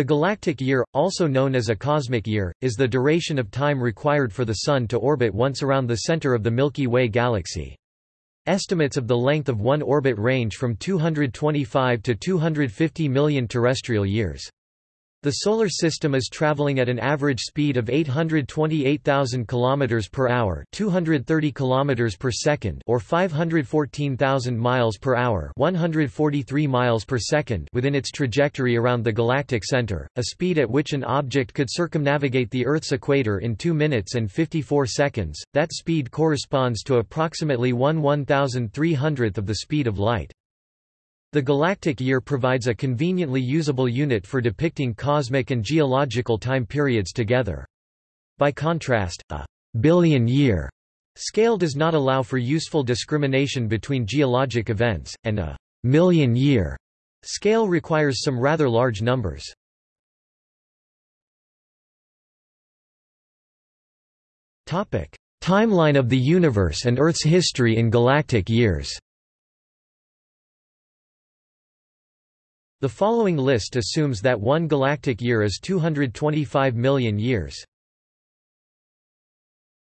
The galactic year, also known as a cosmic year, is the duration of time required for the Sun to orbit once around the center of the Milky Way galaxy. Estimates of the length of one orbit range from 225 to 250 million terrestrial years. The Solar System is traveling at an average speed of 828,000 km per hour 230 km per second or 514,000 miles per hour 143 miles per second within its trajectory around the galactic center, a speed at which an object could circumnavigate the Earth's equator in 2 minutes and 54 seconds. That speed corresponds to approximately 1 1,300th of the speed of light. The galactic year provides a conveniently usable unit for depicting cosmic and geological time periods together. By contrast, a billion-year scale does not allow for useful discrimination between geologic events, and a million-year scale requires some rather large numbers. Timeline of the universe and Earth's history in galactic years The following list assumes that one galactic year is 225 million years.